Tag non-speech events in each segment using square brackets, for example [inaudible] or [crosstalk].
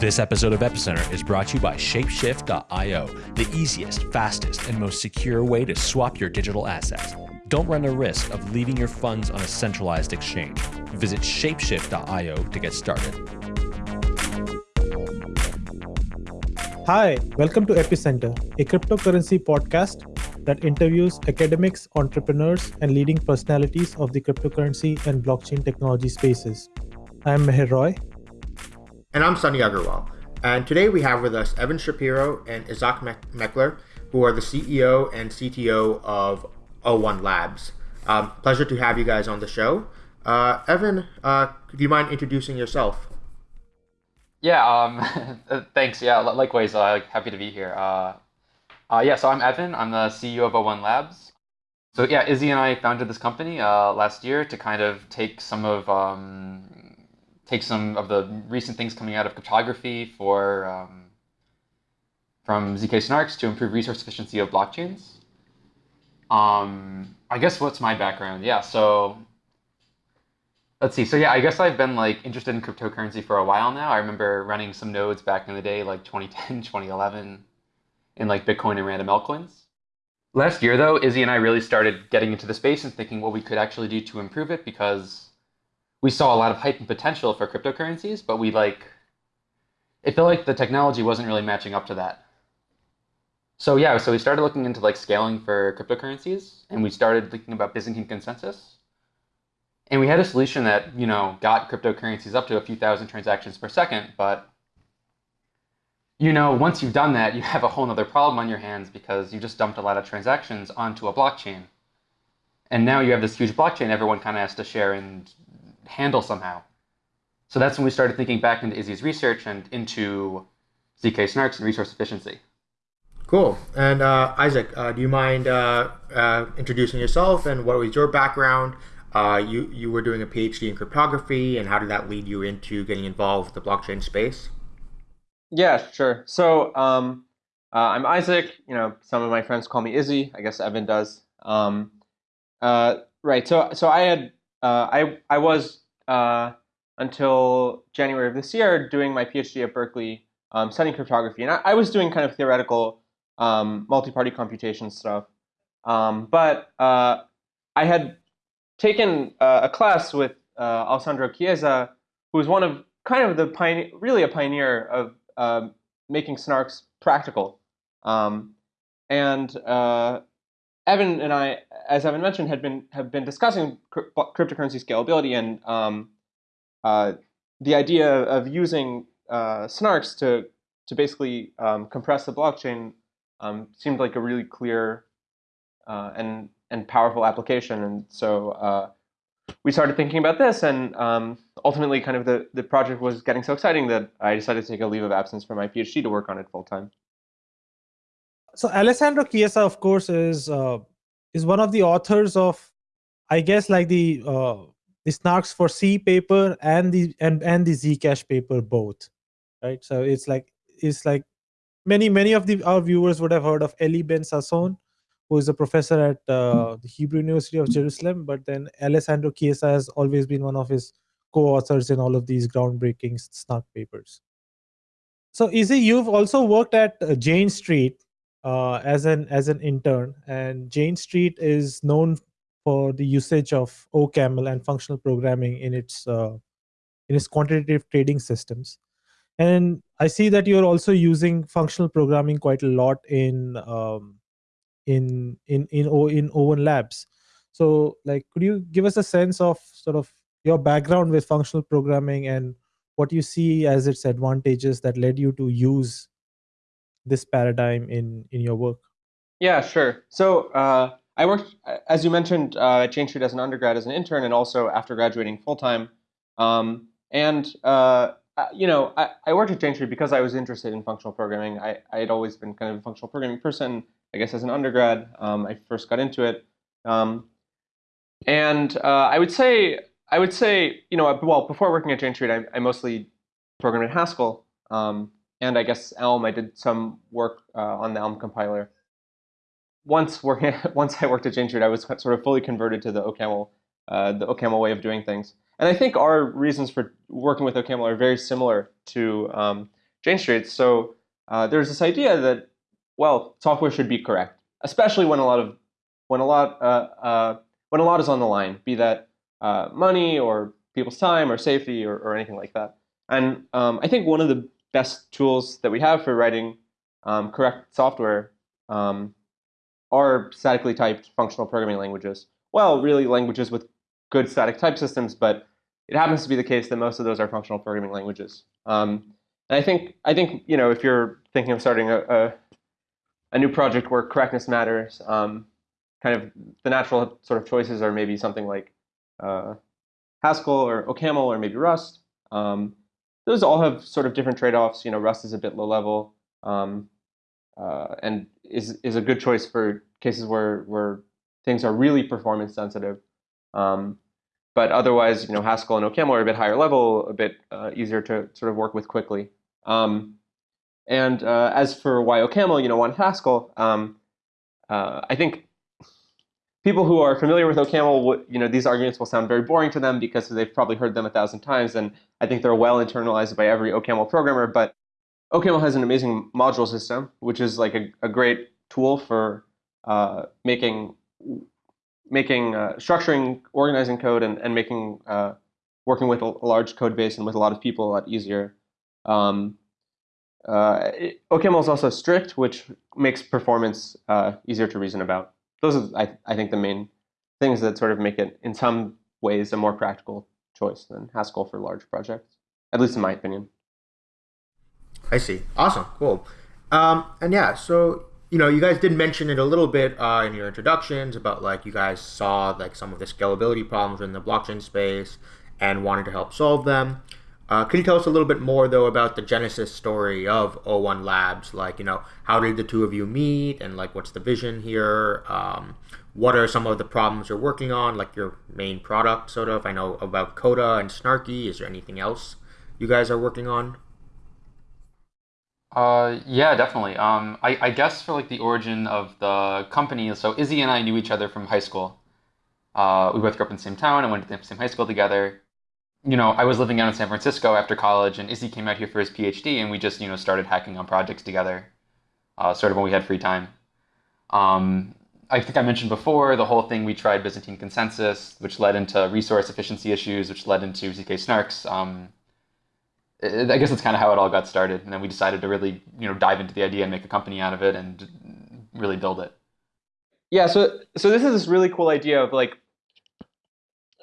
This episode of Epicenter is brought to you by Shapeshift.io, the easiest, fastest, and most secure way to swap your digital assets. Don't run the risk of leaving your funds on a centralized exchange. Visit Shapeshift.io to get started. Hi, welcome to Epicenter, a cryptocurrency podcast that interviews academics, entrepreneurs, and leading personalities of the cryptocurrency and blockchain technology spaces. I'm Meher Roy, and I'm Sunny Aggarwal. And today we have with us Evan Shapiro and Izaak Meckler, who are the CEO and CTO of O1 Labs. Um, pleasure to have you guys on the show. Uh, Evan, uh, do you mind introducing yourself? Yeah, um, [laughs] thanks. Yeah, likewise, uh, happy to be here. Uh, uh, yeah, so I'm Evan. I'm the CEO of O1 Labs. So yeah, Izzy and I founded this company uh, last year to kind of take some of um, take some of the recent things coming out of cryptography for um, from zk snarks to improve resource efficiency of blockchains. Um, I guess what's my background? Yeah, so let's see. So yeah, I guess I've been like interested in cryptocurrency for a while now. I remember running some nodes back in the day, like 2010, [laughs] 2011, in like Bitcoin and random altcoins. Last year though, Izzy and I really started getting into the space and thinking what we could actually do to improve it because we saw a lot of hype and potential for cryptocurrencies, but we like it felt like the technology wasn't really matching up to that. So yeah, so we started looking into like scaling for cryptocurrencies, and we started thinking about Byzantine consensus. And we had a solution that you know got cryptocurrencies up to a few thousand transactions per second, but you know once you've done that, you have a whole other problem on your hands because you just dumped a lot of transactions onto a blockchain. And now you have this huge blockchain everyone kind of has to share and handle somehow. So that's when we started thinking back into Izzy's research and into ZK snarks and resource efficiency. Cool. And uh, Izaak, uh, do you mind uh, uh introducing yourself and what was your background? Uh, you you were doing a PhD in cryptography, and how did that lead you into getting involved with the blockchain space? Yeah, sure. So um, uh, I'm Izaak. You know, some of my friends call me Izzy. I guess Evan does. Um, right. So so I had uh, I I was uh, until January of this year doing my PhD at Berkeley um, studying cryptography, and I, I, was doing kind of theoretical um, multi-party computation stuff. Um, but uh, I had taken uh, a class with uh, Alessandro Chiesa, who was one of kind of the pioneer, really a pioneer of making snarks practical. Um, and Evan and I, as Evan mentioned, had been have been discussing cryptocurrency scalability and um, uh, the idea of using uh, snarks to to basically um, compress the blockchain um, seemed like a really clear uh, and and powerful application. And so uh, we started thinking about this, and um, ultimately, kind of the the project was getting so exciting that I decided to take a leave of absence from my PhD to work on it full time so Alessandro Chiesa, of course, is uh, is one of the authors of, I guess, like the uh, the Snarks for C paper and the and and the Zcash paper both, right? So it's like it's like many many of the our viewers would have heard of Eli Ben Sasson, who is a professor at uh, the Hebrew University of Jerusalem. But then Alessandro Chiesa has always been one of his co-authors in all of these groundbreaking Snark papers. So Izzy, you've also worked at uh, Jane Street, uh, as an as an intern, and Jane Street is known for the usage of OCaml and functional programming in its uh, in its quantitative trading systems. And I see that you're also using functional programming quite a lot in um, in in in o, in O1 Labs. So, like, could you give us a sense of sort of your background with functional programming and what you see as its advantages that led you to use this paradigm in in your work? Yeah, sure. So uh, I worked, as you mentioned, uh, at Jane Street as an undergrad, as an intern, and also after graduating full time. Um, and uh, you know, I, I, worked at Jane Street because I was interested in functional programming. I, I had always been kind of a functional programming person. I guess as an undergrad, um, I first got into it. Um, and uh, I would say, I would say, you know, well, before working at Jane Street, I, I mostly programmed in Haskell. Um, and I guess Elm. I did some work uh, on the Elm compiler. Once working, [laughs] once I worked at Jane Street, I was sort of fully converted to the OCaml, uh, the OCaml way of doing things. And I think our reasons for working with OCaml are very similar to um, Jane Street. So uh, there's this idea that well, software should be correct, especially when a lot of when a lot uh, uh, when a lot is on the line, be that uh, money or people's time or safety or, or anything like that. And um, I think one of the best tools that we have for writing um, correct software um, are statically typed functional programming languages. Well, really languages with good static type systems, but it happens to be the case that most of those are functional programming languages. Um, and I think I think you know if you're thinking of starting a, a, a new project where correctness matters, um, kind of the natural sort of choices are maybe something like uh, Haskell or OCaml or maybe Rust. Um, those all have sort of different trade-offs. You know, Rust is a bit low level um, uh, and is is a good choice for cases where where things are really performance sensitive. Um, but otherwise, you know, Haskell and OCaml are a bit higher level, a bit uh, easier to sort of work with quickly. Um, and uh, as for why OCaml, you know, on Haskell, um, uh, I think people who are familiar with OCaml, you know, these arguments will sound very boring to them because they've probably heard them a thousand times, and I think they're well internalized by every OCaml programmer. But OCaml has an amazing module system, which is like a, a great tool for uh, making making uh, structuring, organizing code, and and making uh, working with a, large code base and with a lot of people a lot easier. Um, uh, OCaml is also strict, which makes performance uh, easier to reason about those are, I, I think, the main things that sort of make it, in some ways, a more practical choice than Haskell for large projects, at least in my opinion. I see. Awesome. Cool. Um, and yeah, so you know, you guys did mention it a little bit uh, in your introductions about like you guys saw like some of the scalability problems in the blockchain space and wanted to help solve them. Uh, can you tell us a little bit more though about the genesis story of O1 Labs? Like, you know, how did the two of you meet, and like, what's the vision here? Um, what are some of the problems you're working on, like your main product, sort of? I know about Coda and Snarky. Is there anything else you guys are working on? Uh, yeah, definitely. Um, I, I guess for like the origin of the company, so Izzy and I knew each other from high school. Uh, we both grew up in the same town and went to the same high school together you know, I was living out in San Francisco after college, and Izzy came out here for his PhD, and we just, you know, started hacking on projects together, uh, sort of when we had free time. Um, I think I mentioned before the whole thing we tried Byzantine consensus, which led into resource efficiency issues, which led into ZK snarks. Um, I guess that's kind of how it all got started, and then we decided to really, you know, dive into the idea and make a company out of it and really build it. Yeah, so so this is this really cool idea of like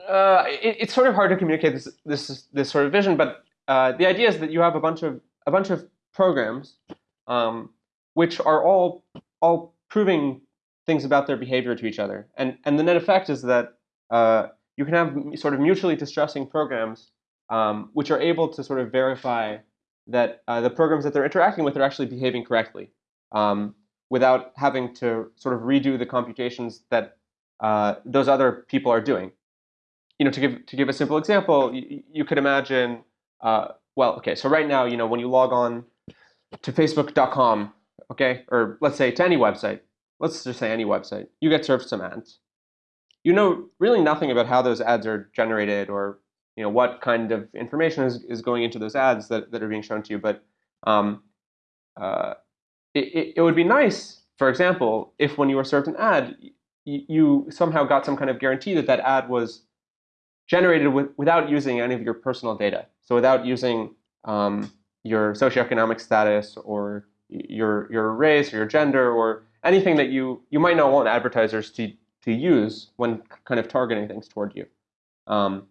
uh, it, it's sort of hard to communicate this this this sort of vision, but uh, the idea is that you have a bunch of a bunch of programs, um, which are all all proving things about their behavior to each other, and and the net effect is that uh, you can have sort of mutually distrusting programs, um, which are able to sort of verify that uh, the programs that they're interacting with are actually behaving correctly, um, without having to sort of redo the computations that uh, those other people are doing you know, to give to give a simple example, you, you could imagine, uh, well, okay, so right now, you know, when you log on to Facebook.com, okay, or let's say to any website, let's just say any website, you get served some ads. You know really nothing about how those ads are generated or you know what kind of information is, is going into those ads that, that are being shown to you. But um, uh, it, it would be nice, for example, if when you were served an ad, you, you somehow got some kind of guarantee that that ad was generated with, without using any of your personal data. So without using um, your socioeconomic status or your your race or your gender or anything that you you might not want advertisers to to use when kind of targeting things toward you. Um,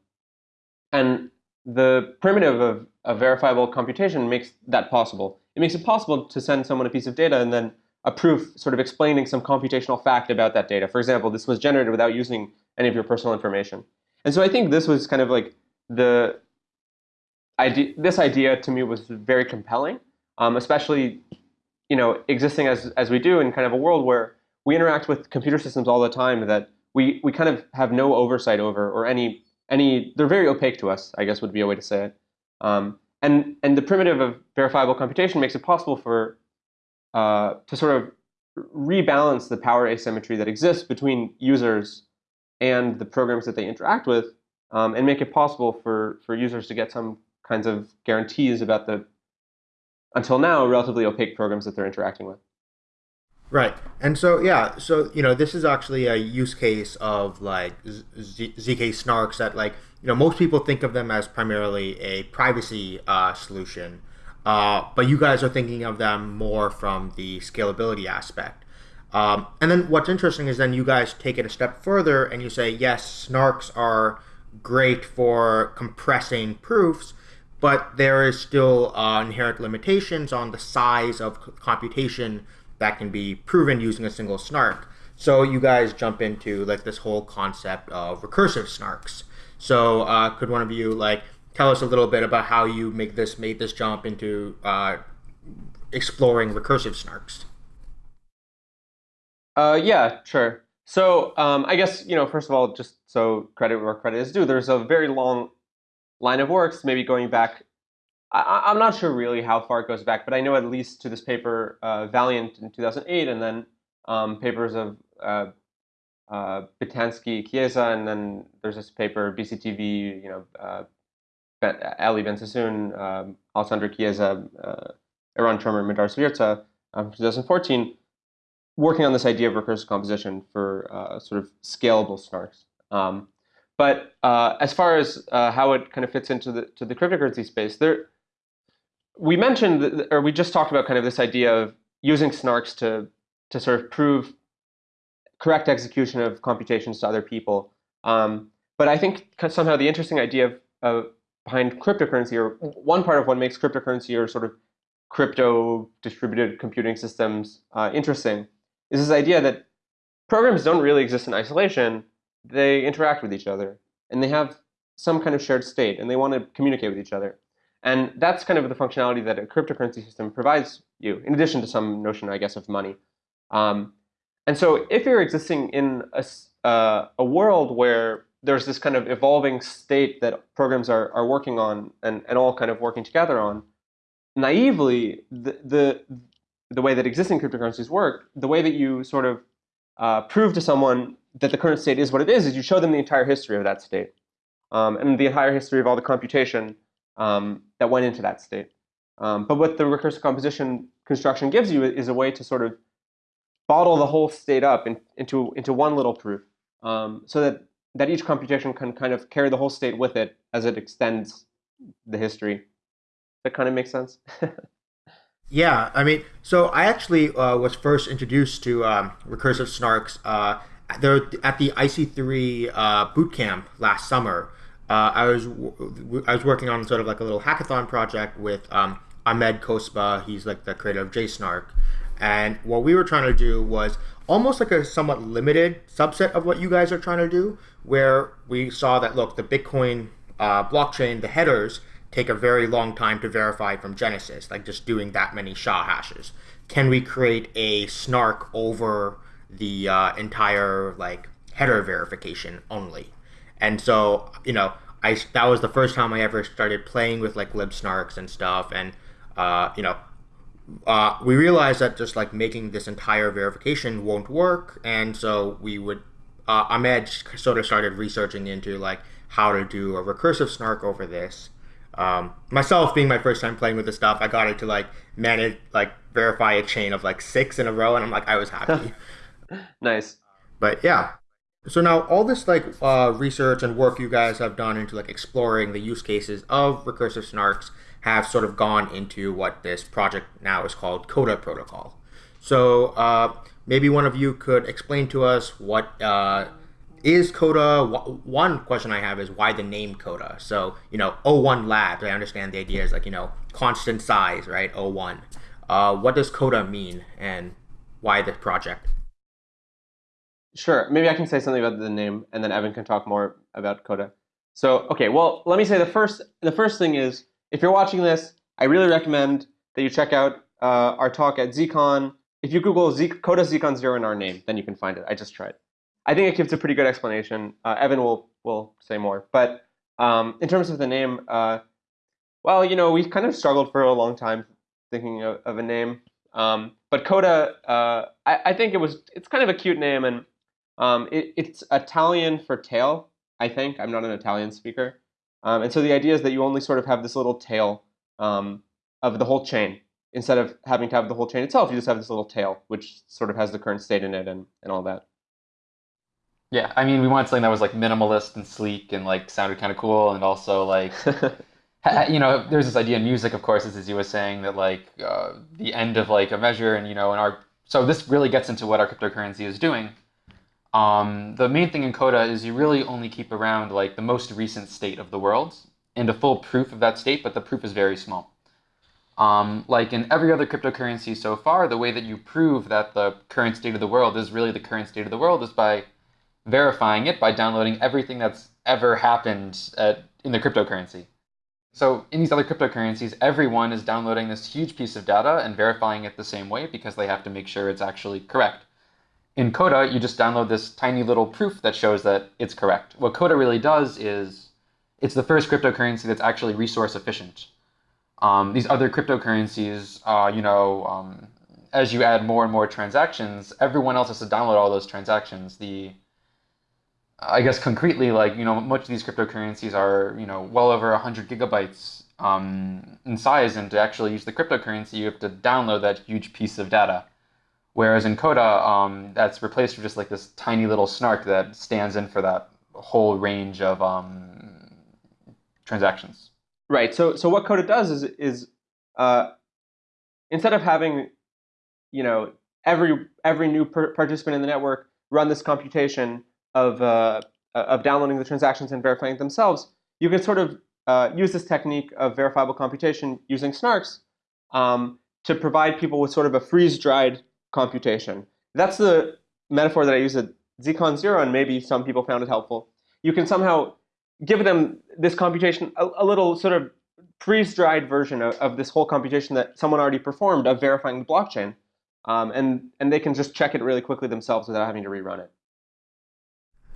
and the primitive of, of verifiable computation makes that possible. It makes it possible to send someone a piece of data and then a proof sort of explaining some computational fact about that data. For example, this was generated without using any of your personal information. And so I think this was kind of like the idea. This idea to me was very compelling, um, especially you know existing as as we do in kind of a world where we interact with computer systems all the time that we we kind of have no oversight over or any any they're very opaque to us. I guess would be a way to say it. Um, and and the primitive of verifiable computation makes it possible for uh, to sort of rebalance the power asymmetry that exists between users and the programs that they interact with um, and make it possible for, for users to get some kinds of guarantees about the until now, relatively opaque programs that they're interacting with. Right. And so, yeah, so, you know, this is actually a use case of like ZK snarks that, like, you know, most people think of them as primarily a privacy uh, solution, uh, but you guys are thinking of them more from the scalability aspect. Um, and then what's interesting is then you guys take it a step further and you say, yes, snarks are great for compressing proofs, but there is still uh, inherent limitations on the size of computation that can be proven using a single snark. So you guys jump into like this whole concept of recursive snarks. So uh, could one of you like tell us a little bit about how you make this made this jump into uh, exploring recursive snarks? Uh, yeah, sure. So um, I guess you know, first of all, just so credit where credit is due, there's a very long line of works, maybe going back I, am not sure really how far it goes back, but I know at least to this paper, uh, Valiant in 2008, and then um, papers of uh, uh, Bitansky, Chiesa, and then there's this paper, BCTV, you know, uh, Eli Ben-Sasson, um, Alessandro Chiesa, uh, Eran Tromer, Madars Virza, um, 2014, working on this idea of recursive composition for uh, sort of scalable snarks. Um, but uh, as far as uh, how it kind of fits into the to the cryptocurrency space, there we mentioned, or we just talked about kind of this idea of using snarks to to sort of prove correct execution of computations to other people. Um, but I think somehow the interesting idea of, of behind cryptocurrency, or one part of what makes cryptocurrency or sort of crypto distributed computing systems uh, interesting, is this idea that programs don't really exist in isolation. They interact with each other, and they have some kind of shared state, and they want to communicate with each other. And that's kind of the functionality that a cryptocurrency system provides you, in addition to some notion, I guess, of money. Um, and so if you're existing in a, uh, a world where there's this kind of evolving state that programs are, are working on and, and all kind of working together on, naively, the, the, the way that existing cryptocurrencies work, the way that you sort of uh, prove to someone that the current state is what it is, is you show them the entire history of that state. Um, and the entire history of all the computation um, that went into that state. Um, but what the recursive composition construction gives you is a way to sort of bottle the whole state up in, into, into one little proof um, so that, that each computation can kind of carry the whole state with it as it extends the history. That kind of makes sense? [laughs] yeah, I mean, so I actually uh, was first introduced to um, recursive snarks uh, there at the IC3 uh, bootcamp last summer uh, I was I was working on sort of like a little hackathon project with um, Ahmed Kosba. He's like the creator of JSNARK, and what we were trying to do was almost like a somewhat limited subset of what you guys are trying to do, where we saw that look the Bitcoin uh, blockchain, the headers take a very long time to verify from Genesis, like just doing that many SHA hashes. Can we create a snark over the uh, entire like header verification only? And so, you know, I that was the first time I ever started playing with like libsnarks and stuff. And uh, you know, uh, we realized that just like making this entire verification won't work, and so we would. Uh, Ahmed sort of started researching into like how to do a recursive snark over this. Um, myself being my first time playing with this stuff, I got it to like manage like verify a chain of like six in a row, and I'm like I was happy. [laughs] nice. But yeah, so now all this like uh, research and work you guys have done into like exploring the use cases of recursive snarks have sort of gone into what this project now is called Coda Protocol. So uh, maybe one of you could explain to us what uh, is Coda. One question I have is why the name Coda. So you know, O1 Labs. I understand the idea is like you know constant size, right? O1. Uh, what does Coda mean, and why this project? Sure. Maybe I can say something about the name, and then Evan can talk more about Coda. So, okay, well, let me say the first the first thing is if you're watching this, I really recommend that you check out uh, our talk at ZCon. If you Google Z Coda ZCon zero in our name, then you can find it. I just tried. I think it gives a pretty good explanation. Uh, Evan will will say more, but um, in terms of the name, uh, well, you know, we kind of struggled for a long time thinking of, of a name. Um, but Coda, uh, I, I think it was it's kind of a cute name, and um, it, it's Italian for tail, I think. I'm not an Italian speaker. Um, and so the idea is that you only sort of have this little tail um, of the whole chain. instead of having to have the whole chain itself, you just have this little tail, which sort of has the current state in it and, and all that. Yeah, I mean, we wanted something that was like minimalist and sleek and like sounded kind of cool, and also like, [laughs] you know, there's this idea in music, of course, as you was saying, that like uh, the end of like a measure, and you know, and our so this really gets into what our cryptocurrency is doing. Um, the main thing in Coda is you really only keep around like the most recent state of the world and a full proof of that state, but the proof is very small. Um, like in every other cryptocurrency so far, the way that you prove that the current state of the world is really the current state of the world is by verifying it by downloading everything that's ever happened at, in the cryptocurrency. So in these other cryptocurrencies, everyone is downloading this huge piece of data and verifying it the same way because they have to make sure it's actually correct. In Coda, you just download this tiny little proof that shows that it's correct. What Coda really does is it's the first cryptocurrency that's actually resource efficient. Um, these other cryptocurrencies, uh, you know, um, as you add more and more transactions, everyone else has to download all those transactions. The I guess concretely, like you know, much of these cryptocurrencies are you know well over 100 gigabytes um, in size, and to actually use the cryptocurrency, you have to download that huge piece of data. Whereas in Coda, um, that's replaced with just like this tiny little snark that stands in for that whole range of um, transactions. Right. So so what Coda does is is uh, instead of having you know every every new participant in the network run this computation of uh, of downloading the transactions and verifying themselves, you can sort of uh, use this technique of verifiable computation using snarks um, to provide people with sort of a freeze-dried computation. That's the metaphor that I use at ZCon Zero, and maybe some people found it helpful. You can somehow give them this computation, a, a little sort of freeze-dried version of, of, this whole computation that someone already performed of verifying the blockchain. Um, and, and they can just check it really quickly themselves without having to rerun it.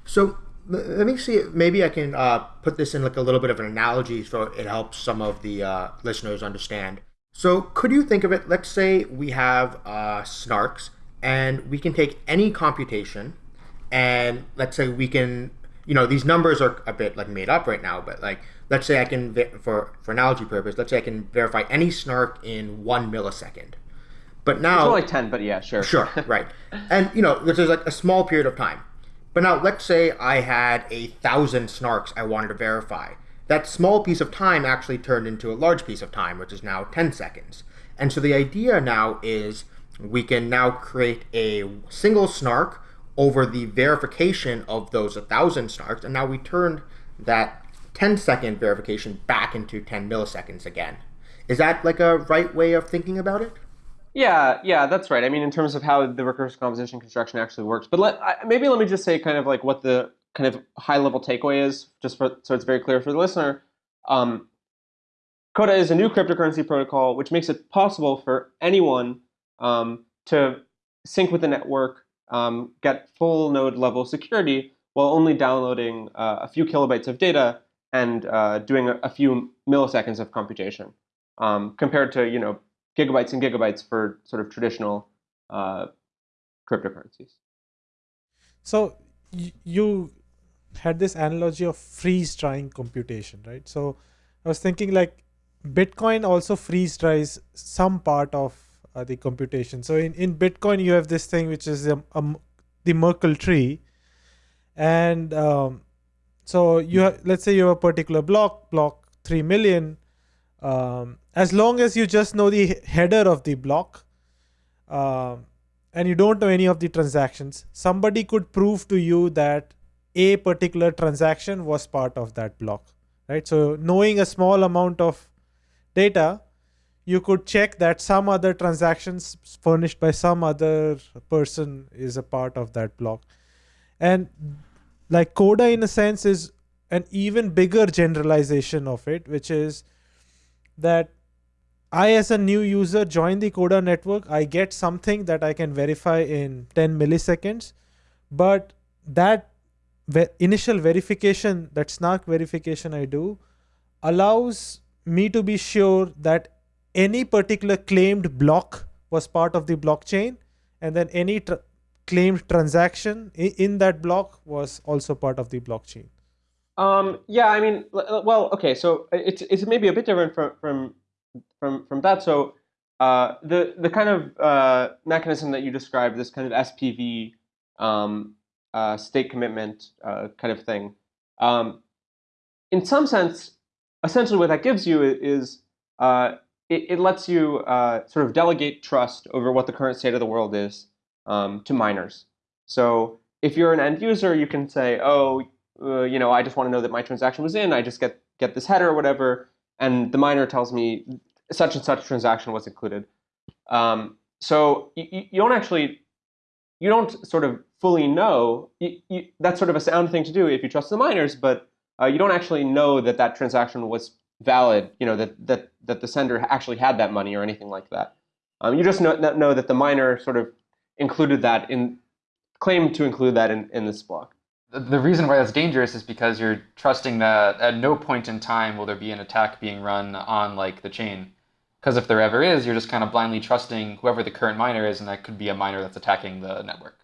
So let me see. Maybe I can uh, put this in like a little bit of an analogy so it helps some of the uh, listeners understand. So could you think of it? Let's say we have uh, snarks, and we can take any computation, and let's say we can you know these numbers are a bit like made up right now but like let's say i can for for analogy purpose let's say i can verify any snark in one millisecond but now it's only 10 but yeah sure sure right [laughs] and you know there's like a small period of time but now let's say i had a thousand snarks i wanted to verify that small piece of time actually turned into a large piece of time which is now 10 seconds and so the idea now is we can now create a single snark over the verification of those 1,000 snarks, and now we turned that 10 second verification back into 10 milliseconds again. Is that like a right way of thinking about it? Yeah, yeah, that's right. I mean, in terms of how the recursive composition construction actually works. But let, I, maybe let me just say kind of like what the kind of high level takeaway is, just for, so it's very clear for the listener. Um, Coda is a new cryptocurrency protocol which makes it possible for anyone um, to sync with the network um, get full node level security while only downloading uh, a few kilobytes of data and uh, doing a, a, few milliseconds of computation um, compared to you know gigabytes and gigabytes for sort of traditional uh, cryptocurrencies. So you had this analogy of freeze drying computation, right? So I was thinking like Bitcoin also freeze dries some part of uh, the computation. So in, in Bitcoin, you have this thing which is um, um, the Merkle tree. And um, so you have, let's say you have a particular block, block 3 million. Um, as long as you just know the header of the block uh, and you don't know any of the transactions, somebody could prove to you that a particular transaction was part of that block, right? So knowing a small amount of data you could check that some other transactions furnished by some other person is a part of that block. And like Coda in a sense is an even bigger generalization of it, which is that I as a new user join the Coda network, I get something that I can verify in 10 milliseconds, but that initial verification, that snark verification I do, allows me to be sure that any particular claimed block was part of the blockchain and then any tr claimed transaction in that block was also part of the blockchain um, yeah i mean well okay so it's, it's maybe a bit different from from from, from that so uh, the the kind of uh, mechanism that you described, this kind of SPV um, uh, state commitment uh, kind of thing, um, in some sense, essentially what that gives you is uh, it, it, lets you uh, sort of delegate trust over what the current state of the world is um, to miners. So if you're an end user, you can say, oh, you know, I just want to know that my transaction was in. I just get get this header or whatever, and the miner tells me such and such transaction was included. Um, so you, you, don't actually, you don't sort of fully know. You, you, that's sort of a sound thing to do if you trust the miners, but uh, you don't actually know that that transaction was valid. You know that that that the sender actually had that money or anything like that. Um, you just know, know that the miner sort of included that in, claimed to include that in, in this block the reason why that's dangerous is because you're trusting that at no point in time will there be an attack being run on like the chain. Because if there ever is, you're just kind of blindly trusting whoever the current miner is, and that could be a miner that's attacking the network.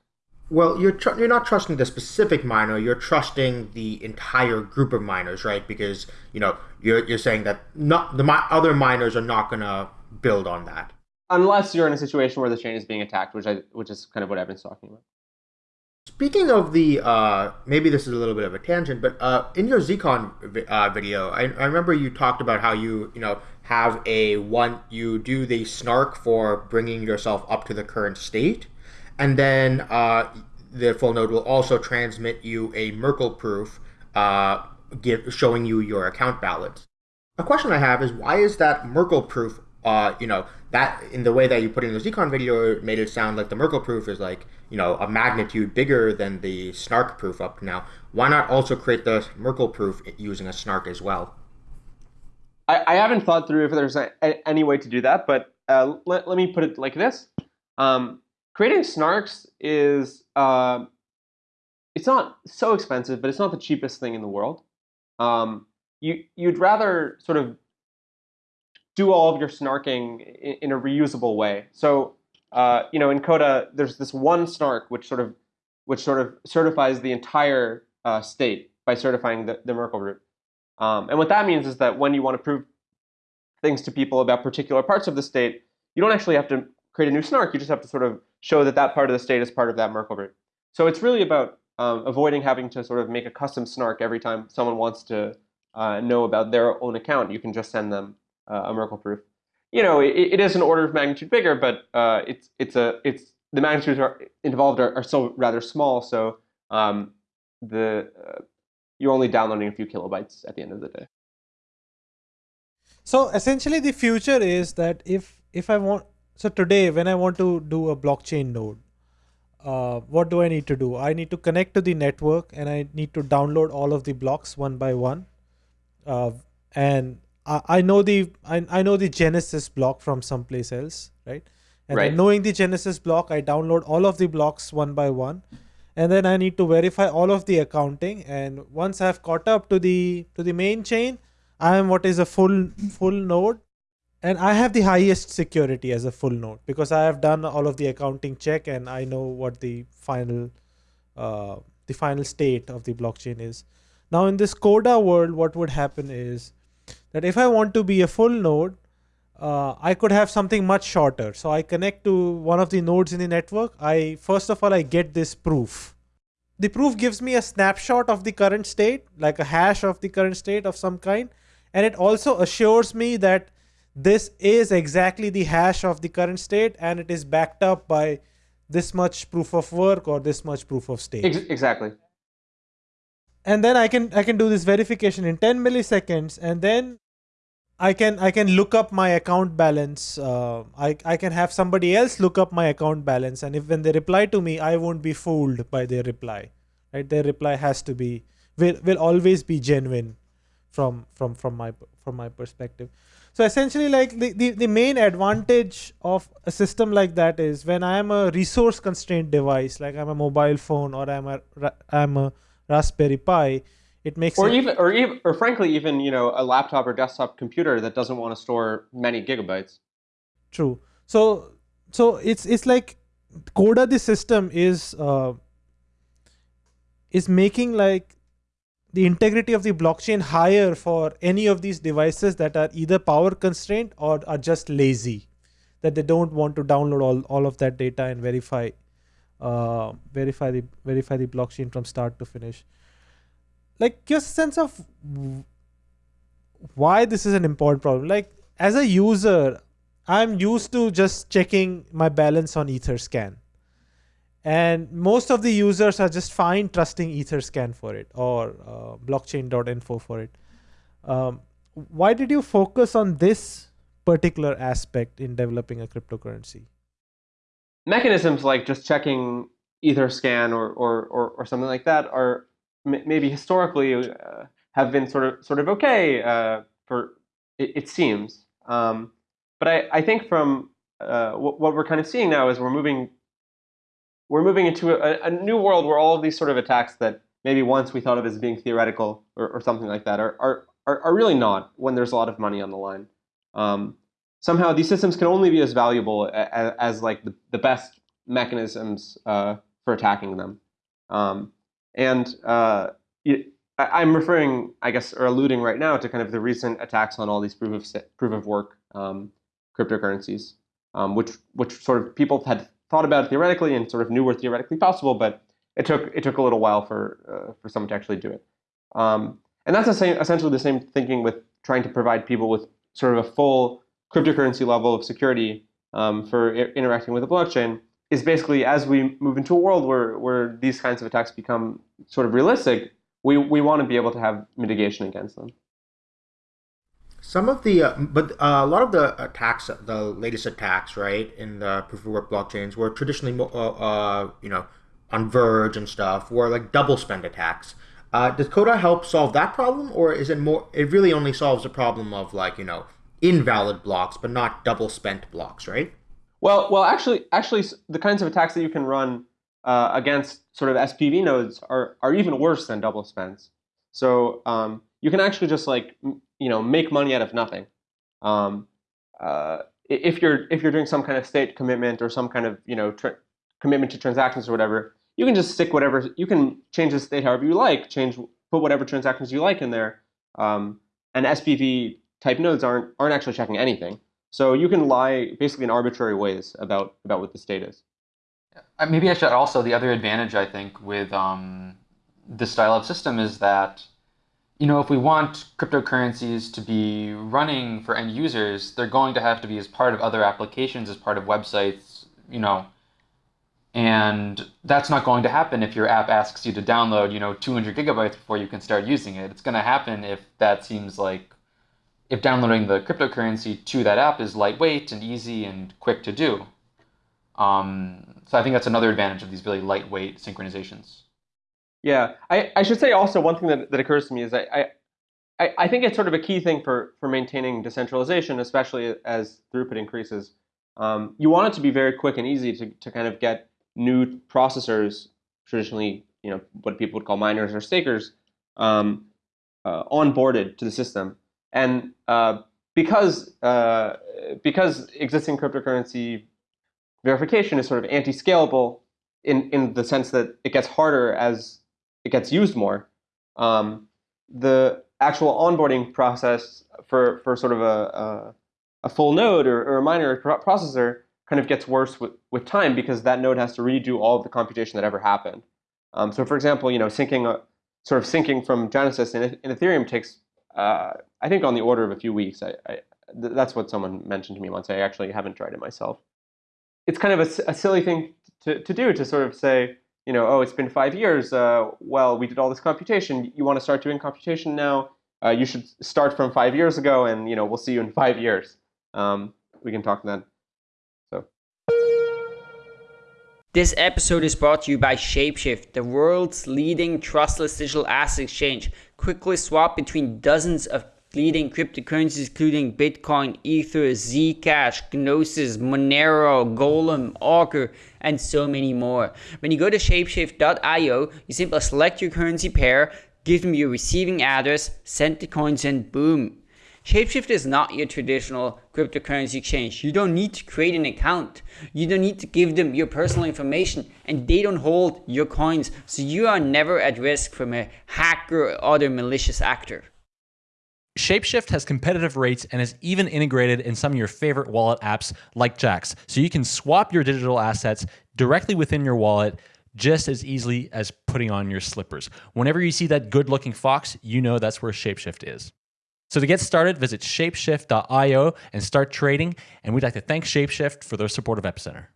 Well, you're tr- you're not trusting the specific miner. You're trusting the entire group of miners, right? Because you know you're you're saying that not the mi- other miners are not going to build on that unless you're in a situation where the chain is being attacked, which I which is kind of what Evan's talking about. Speaking of the, uh, maybe this is a little bit of a tangent, but uh, in your Zcon uh, video, I, I, remember you talked about how you, you know, have a one, you do the snark for bringing yourself up to the current state, and then uh, the full node will also transmit you a Merkle proof, uh, give, showing you your account balance. A question I have is why is that Merkle proof uh, you know, that in the way that you put in the Zcon video, made it sound like the Merkle proof is like, you know, a magnitude bigger than the snark proof up now. Why not also create the Merkle proof using a snark as well? I, I haven't thought through if there's a, a, any way to do that, but uh, let, let me put it like this. Um, creating snarks is, uh, it's not so expensive, but it's not the cheapest thing in the world. Um, you, you'd rather sort of do all of your snarking in, in a reusable way. So, uh, you know, in Coda, there's this one snark which sort of which sort of certifies the entire uh, state by certifying the, the Merkle root. Um, and what that means is that when you want to prove things to people about particular parts of the state, you don't actually have to create a new snark. You just have to sort of show that that part of the state is part of that Merkle root. So it's really about um, avoiding having to sort of make a custom snark every time someone wants to uh, know about their own account. You can just send them uh, a Merkle proof. You know, it, it is an order of magnitude bigger, but uh, it's it's a it's the magnitudes are involved are, are still rather small. So um, the uh, you're only downloading a few kilobytes at the end of the day. So essentially, the future is that if if I want so today when I want to do a blockchain node, uh, what do I need to do? I need to connect to the network and I need to download all of the blocks one by one. Uh, and I, know the I, I know the Genesis block from someplace else, right? And right. knowing the Genesis block, I download all of the blocks one by one, and then I need to verify all of the accounting. And once I've caught up to the to the main chain, I am what is a full full node, and I have the highest security as a full node because I have done all of the accounting check and I know what the final uh, the final state of the blockchain is. Now in this Coda world, what would happen is that if I want to be a full node, uh, I could have something much shorter. So I connect to one of the nodes in the network. I first of all, I get this proof. The proof gives me a snapshot of the current state, like a hash of the current state of some kind. And it also assures me that this is exactly the hash of the current state and it is backed up by this much proof of work or this much proof of stake. Exactly and then I can I can do this verification in 10 milliseconds and then I can I can look up my account balance uh, I, I can have somebody else look up my account balance and if when they reply to me I won't be fooled by their reply right? Their reply has to be will, will always be genuine from from from my from my perspective. So essentially like the, the the main advantage of a system like that is when I am a resource constrained device like I'm a mobile phone or I'm a I'm a Raspberry Pi, it makes or it even or even or frankly even you know a laptop or desktop computer that doesn't want to store many gigabytes. True. So so it's it's like Coda the system is uh, is making like the integrity of the blockchain higher for any of these devices that are either power constrained or are just lazy that they don't want to download all, all of that data and verify uh, verify the verify the blockchain from start to finish. Like a sense of why this is an important problem. Like as a user, I'm used to just checking my balance on Etherscan. And most of the users are just fine trusting Etherscan for it or uh, blockchain.info for it. Um, why did you focus on this particular aspect in developing a cryptocurrency? Mechanisms like just checking Etherscan or, or, or, or something like that are maybe historically uh, have been sort of sort of okay uh, for it, it seems. Um, but I, I think from uh, what, what, we're kind of seeing now is we're moving we're moving into a, a, new world where all of these sort of attacks that maybe once we thought of as being theoretical or, or something like that are, are, are, really not when there's a lot of money on the line. Um, somehow these systems can only be as valuable as, as like the, the best mechanisms uh, for attacking them. Um, and uh, I'm referring, I guess, or alluding right now to kind of the recent attacks on all these proof of proof of work um, cryptocurrencies, um, which which sort of people had thought about theoretically and sort of knew were theoretically possible, but it took it took a little while for uh, for someone to actually do it. Um, and that's the same, essentially the same thinking with trying to provide people with sort of a full cryptocurrency level of security um, for interacting with the blockchain is basically as we move into a world where, where these kinds of attacks become sort of realistic, we, we want to be able to have mitigation against them. Some of the, uh, but uh, a lot of the attacks, the latest attacks, right, in the proof of work blockchains were traditionally, uh, uh, you know, on Verge and stuff, were like double spend attacks. Uh, does Coda help solve that problem, or is it more? It really only solves the problem of like you know invalid blocks, but not double spent blocks, right? Well, well, actually, actually, the kinds of attacks that you can run uh, against sort of SPV nodes are are even worse than double spends. So um, you can actually just like you know make money out of nothing. Um, uh, if you're if you're doing some kind of state commitment or some kind of you know commitment to transactions or whatever, you can just stick whatever you can change the state however you like, change put whatever transactions you like in there. Um, and SPV type nodes aren't aren't actually checking anything. So you can lie basically in arbitrary ways about, about what the state is. Uh, maybe I should also, the other advantage I think with um, this style of system is that, you know, if we want cryptocurrencies to be running for end users, they're going to have to be as part of other applications, as part of websites, you know, and that's not going to happen if your app asks you to download, you know, 200 gigabytes before you can start using it. It's going to happen if that seems like if downloading the cryptocurrency to that app is lightweight and easy and quick to do. Um, so I think that's another advantage of these really lightweight synchronizations. Yeah, I, I should say also one thing that, that occurs to me is I, I, I think it's sort of a key thing for, for maintaining decentralization, especially as throughput increases. Um, you want it to be very quick and easy to, to kind of get new processors, traditionally you know what people would call miners or stakers, um, uh, onboarded to the system. And uh, because uh, because existing cryptocurrency verification is sort of anti-scalable in in the sense that it gets harder as it gets used more, um, the actual onboarding process for for sort of a a, a full node or, or a miner processor kind of gets worse with, with time because that node has to redo all of the computation that ever happened. Um, so for example, you know, syncing sort of syncing from Genesis in, in Ethereum takes uh, I think on the order of a few weeks. I, I, that's what someone mentioned to me once. I actually haven't tried it myself. It's kind of a, a silly thing to, to do to sort of say, you know, oh, it's been five years. Uh, well, we did all this computation. You want to start doing computation now? Uh, you should start from five years ago, and you know, we'll see you in five years. Um, we can talk then. So. This episode is brought to you by Shapeshift, the world's leading trustless digital asset exchange quickly swap between dozens of leading cryptocurrencies including Bitcoin, Ether, Zcash, Gnosis, Monero, Golem, Augur, and so many more. When you go to shapeshift.io, you simply select your currency pair, give them your receiving address, send the coins, and boom. Shapeshift is not your traditional cryptocurrency exchange. You don't need to create an account. You don't need to give them your personal information and they don't hold your coins. So you are never at risk from a hacker or other malicious actor. Shapeshift has competitive rates and is even integrated in some of your favorite wallet apps like Jaxx. so you can swap your digital assets directly within your wallet just as easily as putting on your slippers. Whenever you see that good looking fox, you know that's where Shapeshift is. So to get started, visit shapeshift.io and start trading. And we'd like to thank Shapeshift for their support of Epicenter.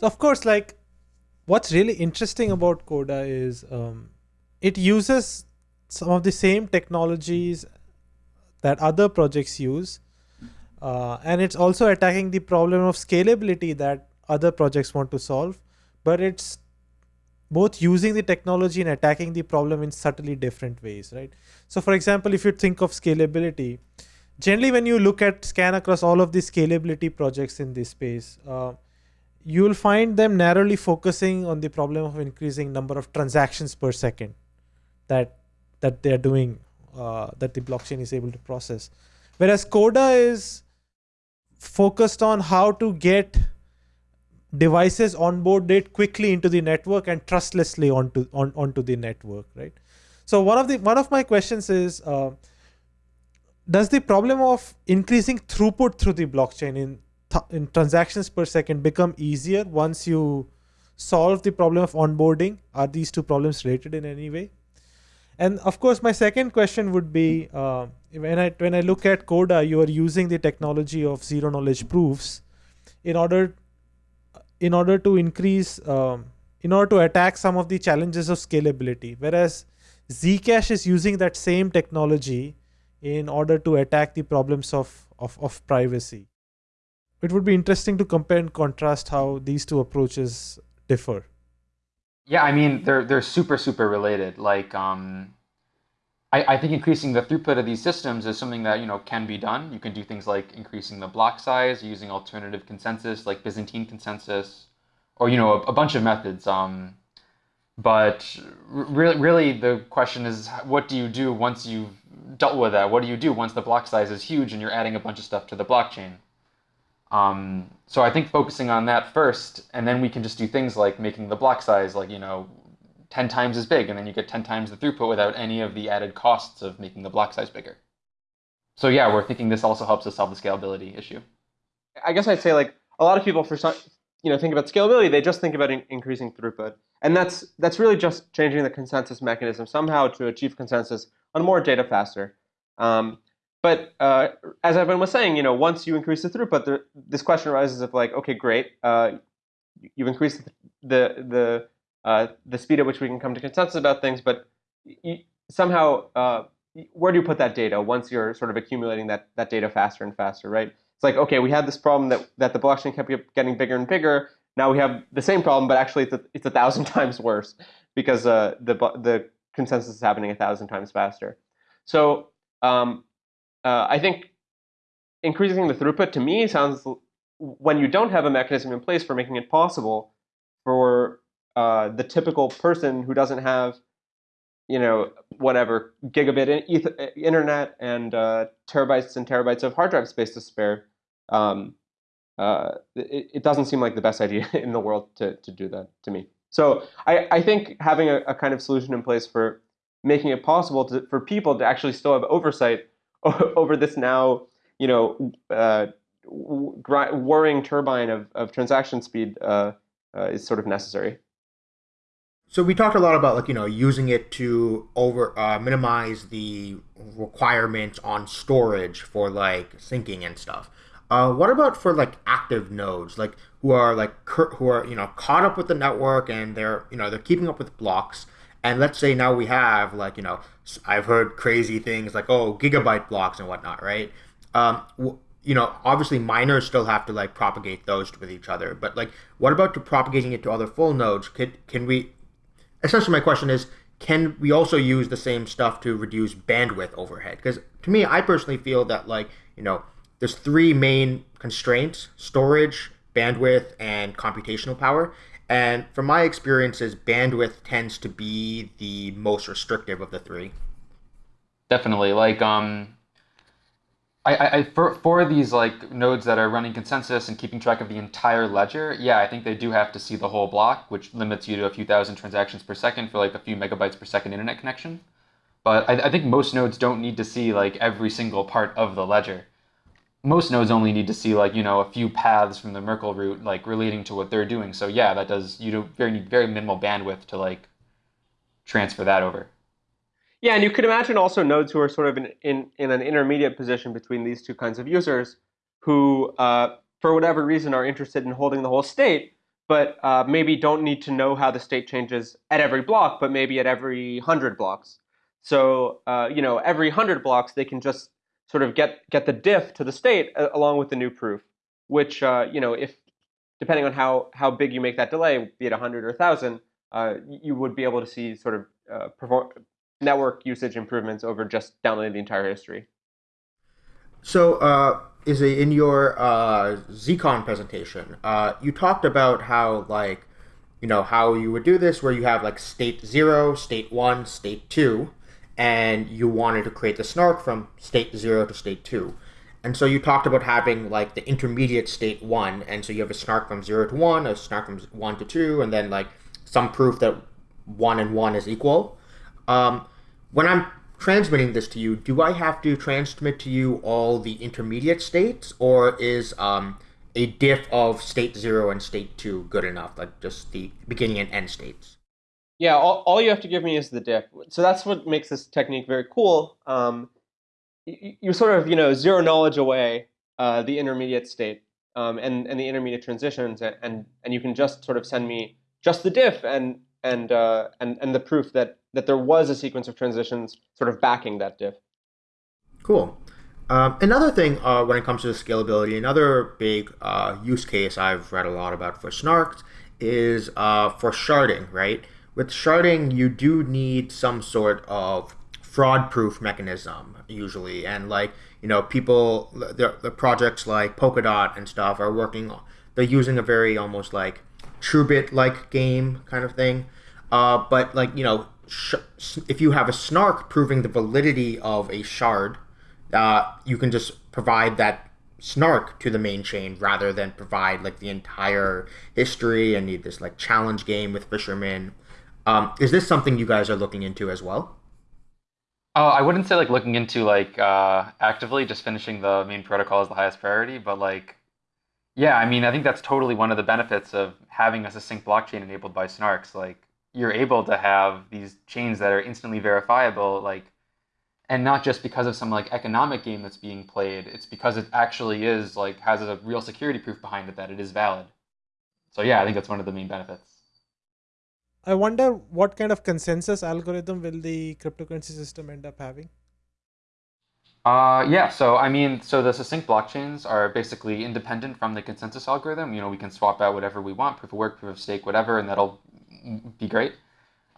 So of course, like what's really interesting about Coda is um, it uses some of the same technologies that other projects use, uh, and it's also attacking the problem of scalability that other projects want to solve, but it's both using the technology and attacking the problem in subtly different ways, right? So, for example, if you think of scalability, generally when you look at scan across all of the scalability projects in this space, uh, you'll find them narrowly focusing on the problem of increasing number of transactions per second that that they're doing uh, that the blockchain is able to process. Whereas coda is focused on how to get devices onboarded quickly into the network and trustlessly onto on, onto the network right? So one of the one of my questions is uh, does the problem of increasing throughput through the blockchain in in transactions per second become easier once you solve the problem of onboarding? Are these two problems related in any way and of course my second question would be uh, when i when i look at coda you are using the technology of zero knowledge proofs in order in order to increase um, in order to attack some of the challenges of scalability whereas zcash is using that same technology in order to attack the problems of, of, of privacy it would be interesting to compare and contrast how these two approaches differ. Yeah, I mean they're they're super super related. Like um, I, I think increasing the throughput of these systems is something that you know can be done. You can do things like increasing the block size using alternative consensus like Byzantine consensus, or you know a, a bunch of methods. Um, but really, really the question is, what do you do once you've dealt with that? What do you do once the block size is huge and you're adding a bunch of stuff to the blockchain? Um, so I think focusing on that first, and then we can just do things like making the block size like, you know, 10 times as big, and then you get 10 times the throughput without any of the added costs of making the block size bigger. So yeah, we're thinking this also helps us solve the scalability issue. I guess I'd say like a lot of people for some, you know think about scalability, they just think about in increasing throughput, and that's that's really just changing the consensus mechanism somehow to achieve consensus on more data faster. Um, but uh, as Evan was saying, you know, once you increase the throughput, this question arises of like, okay, great, uh, you've increased the the uh, the speed at which we can come to consensus about things, but you, somehow, uh, where do you put that data once you're sort of accumulating that that data faster and faster, right? It's like, okay, we had this problem that that the blockchain kept getting bigger and bigger. Now we have the same problem, but actually it's a, it's a thousand [laughs] times worse because uh, the the consensus is happening a thousand times faster. So um, uh, I think increasing the throughput to me sounds when you don't have a mechanism in place for making it possible for uh, the typical person who doesn't have, you know, whatever gigabit in uh, internet and uh, terabytes and terabytes of hard drive space to spare. Um, uh, it, it, doesn't seem like the best [laughs] idea in the world to, to do that to me. So I, I think having a, a kind of solution in place for making it possible to, for people to actually still have oversight [laughs] over this now, you know, uh, whirring turbine of, of transaction speed uh, uh, is sort of necessary. So we talked a lot about like you know using it to over uh, minimize the requirements on storage for like syncing and stuff. Uh, what about for like active nodes, like who are like who are you know caught up with the network and they're you know they're keeping up with blocks, and let's say now we have like you know I've heard crazy things like oh gigabyte blocks and whatnot, right? Um, you know, obviously miners still have to like propagate those with each other, but like, what about to propagating it to other full nodes? Could can we? Essentially, my question is, can we also use the same stuff to reduce bandwidth overhead? Because to me, I personally feel that like you know, there's three main constraints: storage, bandwidth, and computational power. And from my experiences, bandwidth tends to be the most restrictive of the three. Definitely. Like, um, I, I, for, for these like nodes that are running consensus and keeping track of the entire ledger, yeah, I think they do have to see the whole block, which limits you to a few thousand transactions per second for like a few megabytes per second internet connection. But I, I think most nodes don't need to see like every single part of the ledger. Most nodes only need to see like you know a few paths from the Merkle root like relating to what they're doing. So yeah, that does you do very need very minimal bandwidth to like transfer that over. Yeah, and you could imagine also nodes who are sort of in, in, in an intermediate position between these two kinds of users who, uh, for whatever reason, are interested in holding the whole state, but uh, maybe don't need to know how the state changes at every block, but maybe at every 100 blocks. So, uh, you know, every 100 blocks, they can just sort of get, get the diff to the state along with the new proof, which, uh, you know, if depending on how, how big you make that delay, be it 100 or 1,000, uh, you would be able to see sort of uh, perform, network usage improvements over just downloading the entire history. So, uh, is it in your uh, ZCon presentation? Uh, you talked about how like you know how you would do this, where you have like state zero, state one, state two, and you wanted to create the snark from state zero to state two. And so you talked about having like the intermediate state one, and so you have a snark from zero to one, a snark from one to two, and then like some proof that one and one is equal. Um, when I'm transmitting this to you, do I have to transmit to you all the intermediate states, or is um, a diff of state zero and state two good enough, like just the beginning and end states? Yeah, all, all you have to give me is the diff. So that's what makes this technique very cool. Um, you, you, sort of, you know, zero knowledge away uh, the intermediate state um, and, and the intermediate transitions, and, and you can just sort of send me just the diff and, and, uh, and, and the proof that that there was a sequence of transitions sort of backing that diff. Cool. Um, another thing uh, when it comes to scalability, another big uh, use case I've read a lot about for snarks is uh, for sharding, right? With sharding, you do need some sort of fraud-proof mechanism usually, and like you know, people, the, the projects like Polkadot and stuff are working. They're using a very almost like TrueBit-like game kind of thing, uh, but like you know, if you have a snark proving the validity of a shard, uh, you can just provide that snark to the main chain rather than provide like the entire history and need this like challenge game with fishermen. Um, is this something you guys are looking into as well? Oh, I wouldn't say like looking into like uh, actively just finishing the main protocol is the highest priority, but like, yeah, I mean, I think that's totally one of the benefits of having a succinct blockchain enabled by snarks. Like, you're able to have these chains that are instantly verifiable, like, and not just because of some like economic game that's being played. It's because it actually is like has a real security proof behind it that it is valid. So yeah, I think that's one of the main benefits. I wonder what kind of consensus algorithm will the cryptocurrency system end up having? Uh, yeah, so I mean, so the succinct blockchains are basically independent from the consensus algorithm. You know, we can swap out whatever we want, proof of work, proof of stake, whatever, and that'll be great.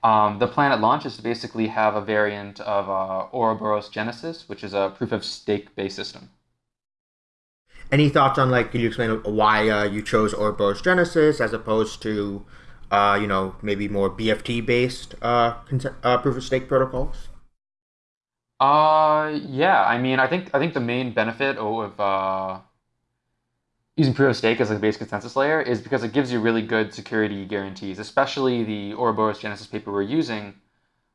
Um, the plan at launch is to basically have a variant of uh, Ouroboros Genesis, which is a proof of stake based system. Any thoughts on like? Can you explain why uh, you chose Ouroboros Genesis as opposed to, uh, you know, maybe more BFT based uh, uh, proof of stake protocols? Uh, yeah. I mean, I think I think the main benefit of uh, using proof of stake as a base consensus layer is because it gives you really good security guarantees, especially the Ouroboros Genesis paper we're using.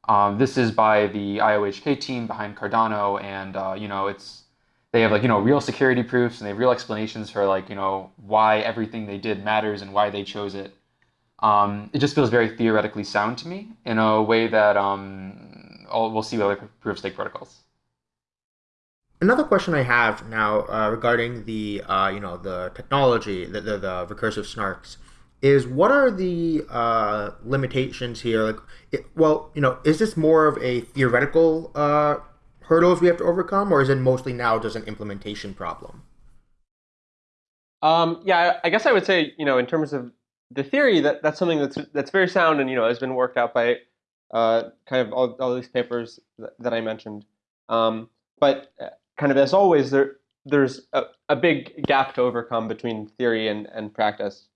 Um, this is by the IOHK team behind Cardano, and uh, you know it's they have like you know real security proofs and they have real explanations for like you know why everything they did matters and why they chose it. Um, it just feels very theoretically sound to me in a way that um, we'll see with other proof of stake protocols. Another question I have now uh, regarding the uh, you know the technology, the, the, the recursive snarks, is what are the uh, limitations here? Like, it, well, you know, is this more of a theoretical uh, hurdles we have to overcome, or is it mostly now just an implementation problem? Um, yeah, I guess I would say you know in terms of the theory that that's something that's that's very sound and you know has been worked out by uh, kind of all, all these papers that, that I mentioned. Um, but uh, kind of as always, there there's a, a big gap to overcome between theory and, and practice.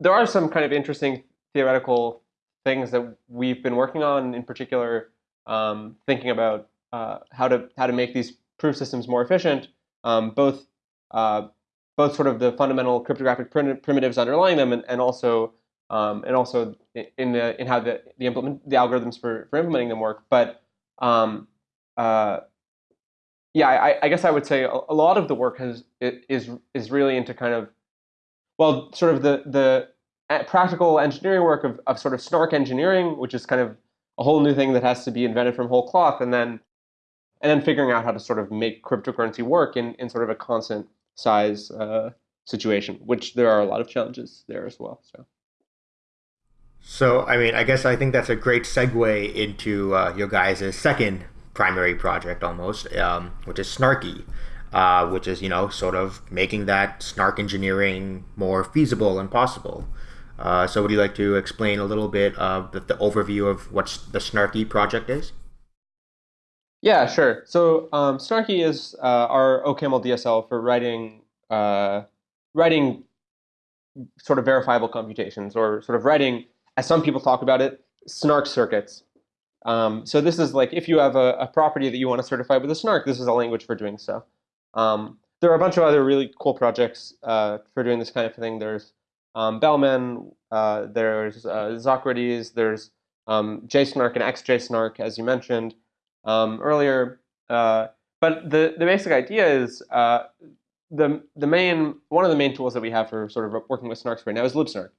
There are some kind of interesting theoretical things that we've been working on, in particular, um, thinking about uh, how to how to make these proof systems more efficient, um, both uh, both sort of the fundamental cryptographic prim primitives underlying them, and, and also um, and also in the in how the the implement the algorithms for for implementing them work. But um, uh, yeah, I, I, guess I would say a, a, lot of the work has is is really into kind of well, sort of the the practical engineering work of, of sort of snark engineering, which is kind of a whole new thing that has to be invented from whole cloth, and then and then figuring out how to sort of make cryptocurrency work in, in sort of a constant size uh, situation, which there are a lot of challenges there as well. So. So, I mean, I guess I think that's a great segue into uh, your guys' second primary project almost, um, which is Snarky, uh, which is, you know, sort of making that snark engineering more feasible and possible. Uh, so, would you like to explain a little bit of the, the overview of what the Snarky project is? Yeah, sure. So, um, Snarky is uh, our OCaml DSL for writing uh, writing sort of verifiable computations, or sort of writing, as some people talk about it, snark circuits. Um, so this is like if you have a, a, property that you want to certify with a snark, this is a language for doing so. Um, there are a bunch of other really cool projects uh, for doing this kind of thing. There's um, Bellman, uh, there's uh, ZoKrates, there's um, JSNARK and XJSNARK, as you mentioned um, earlier. Uh, but the, the basic idea is uh, the, the main, one of the main tools that we have for sort of working with snarks right now is libsnark.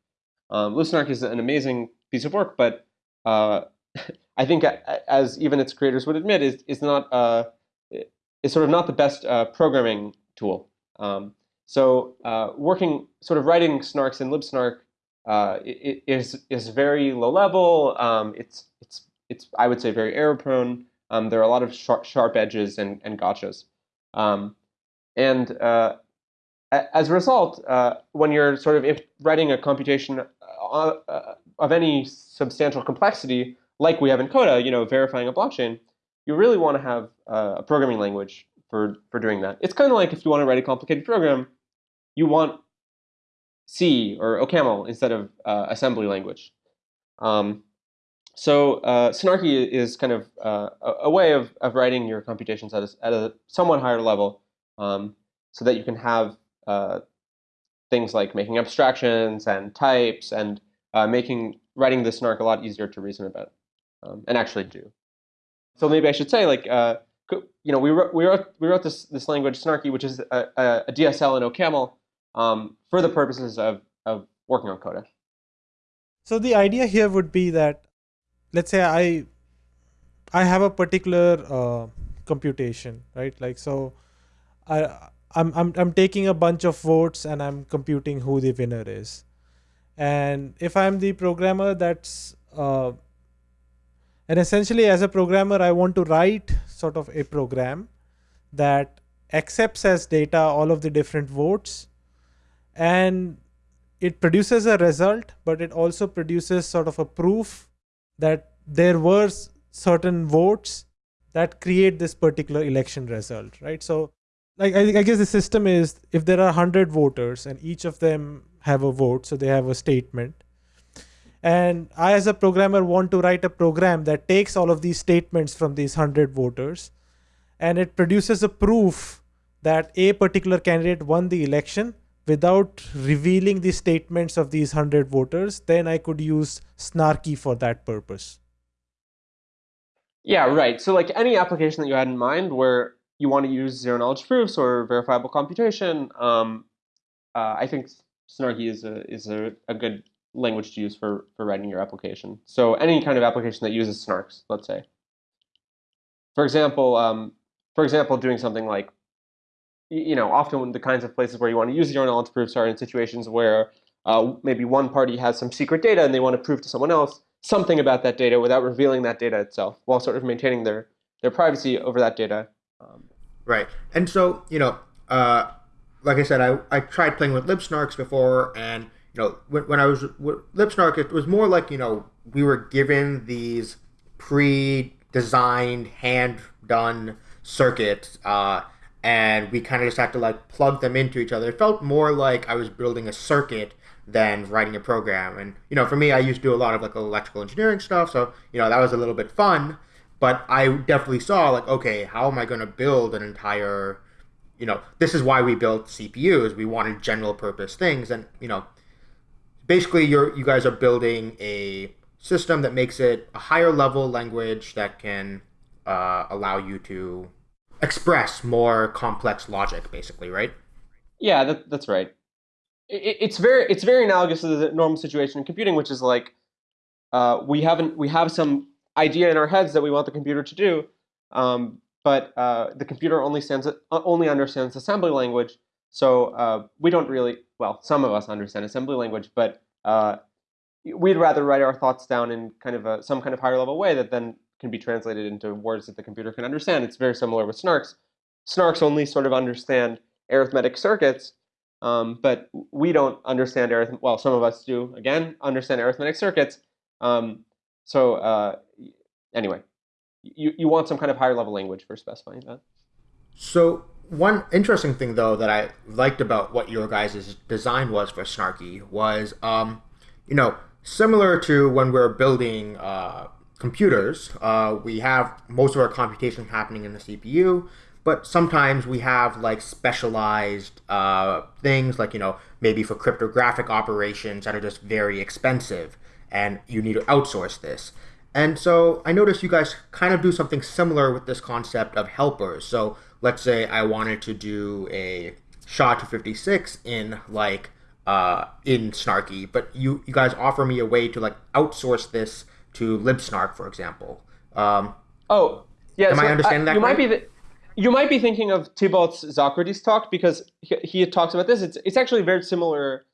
Um, libsnark is an amazing piece of work, but uh, [laughs] I think as even its creators would admit, is, is not uh, is sort of not the best uh, programming tool. Um, so uh, working, sort of writing snarks in libsnark uh, is is very low level. Um, it's it's it's I would say very error prone. Um, there are a lot of sharp, sharp edges and, and gotchas. Um, and uh, as a result, uh, when you're sort of writing a computation uh, uh, of any substantial complexity, like we have in Coda, you know, verifying a blockchain, you really want to have uh, a programming language for, for doing that. It's kind of like if you want to write a complicated program, you want C or OCaml instead of assembly language. Um, so uh, Snarky is kind of uh, a, way of, of writing your computations at a, at a somewhat higher level um, so that you can have uh, things like making abstractions and types and uh, making writing the snark a lot easier to reason about um, and actually do. So maybe I should say, like, uh, you know, we wrote, we wrote, we wrote this, this language Snarky, which is a, a, DSL in OCaml um, for the purposes of, of working on Coda. So the idea here would be that, let's say I, I have a particular uh, computation, right? Like, so I, I'm, I'm, I'm taking a bunch of votes and I'm computing who the winner is. And if I'm the programmer that's, uh, and essentially as a programmer, I want to write sort of a program that accepts as data all of the different votes and it produces a result, but it also produces sort of a proof that there were certain votes that create this particular election result, right? So like I, I guess the system is if there are 100 voters and each of them have a vote, so they have a statement. And I, as a programmer, want to write a program that takes all of these statements from these 100 voters and it produces a proof that a particular candidate won the election without revealing the statements of these 100 voters, then I could use Snarky for that purpose. Yeah, right. So like any application that you had in mind where you want to use zero knowledge proofs or verifiable computation, um, uh, I think Snarky is a is a, a good language to use for for writing your application. So any kind of application that uses snarks, let's say. For example, um, for example, doing something like, you know, often the kinds of places where you want to use zero knowledge proofs are in situations where uh, maybe one party has some secret data and they want to prove to someone else something about that data without revealing that data itself, while sort of maintaining their their privacy over that data um, right. And so, you know, uh, like I said, I, I tried playing with libsnarks before, and you know, when, when I was libsnark, it was more like you know we were given these pre-designed, hand-done circuits, uh, and we kind of just had to like plug them into each other. It felt more like I was building a circuit than writing a program. And you know, for me, I used to do a lot of like electrical engineering stuff, so you know that was a little bit fun but I definitely saw like, okay, how am I going to build an entire, you know, this is why we built CPUs. We wanted general purpose things, and you know, basically, you're you guys are building a system that makes it a higher level language that can uh, allow you to express more complex logic, basically, right? Yeah, that, that's right. It, it's very it's very analogous to the normal situation in computing, which is like uh, we haven't we have some idea in our heads that we want the computer to do, um, but uh, the computer only stands uh, only understands assembly language, so uh, we don't really well some of us understand assembly language, but uh, we'd rather write our thoughts down in kind of a, some kind of higher level way that then can be translated into words that the computer can understand. It's very similar with snarks. Snarks only sort of understand arithmetic circuits, um, but we don't understand arithmetic. Well, some of us do. Again, understand arithmetic circuits. Um, so uh, anyway, you you want some kind of higher level language for specifying that. So one interesting thing though that I liked about what your guys' design was for Snarky was, um, you know, similar to when we're building uh, computers, uh, we have most of our computation happening in the CPU, but sometimes we have like specialized uh, things like, you know, maybe for cryptographic operations that are just very expensive and you need to outsource this. And so I noticed you guys kind of do something similar with this concept of helpers. So let's say I wanted to do a SHA-256 in like uh, in Snarky, but you you guys offer me a way to like outsource this to libsnark, for example. Um, oh, yeah. Am so I understanding that? You right? might be. The, you might be thinking of Thibaut's ZoKrates talk because he, he talks about this. It's it's actually very similar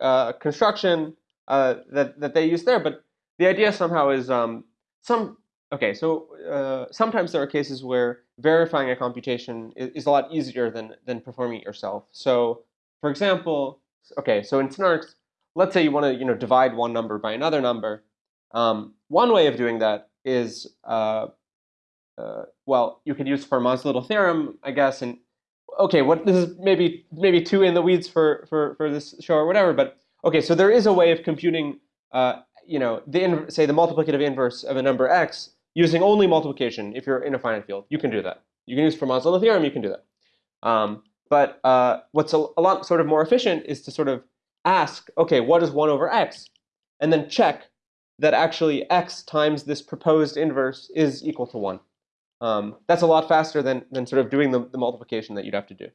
uh, construction uh, that that they use there, but the idea somehow is um, some okay. So uh, sometimes there are cases where verifying a computation is, is, a lot easier than than performing it yourself. So, for example, okay, so in Snarks, let's say you want to you know divide one number by another number. Um, one way of doing that is uh, uh, well, you could use Fermat's little theorem, I guess. And okay, what this is maybe maybe too in the weeds for for for this show or whatever. But okay, so there is a way of computing, uh, you know, the say the multiplicative inverse of a number x using only multiplication. If you're in a finite field, you can do that. You can use Fermat's little theorem. You can do that. Um, but uh, what's a, a lot sort of more efficient is to sort of ask, okay, what is one over x, and then check that actually x times this proposed inverse is equal to 1. Um, that's a lot faster than, than sort of doing the, the multiplication that you'd have to do.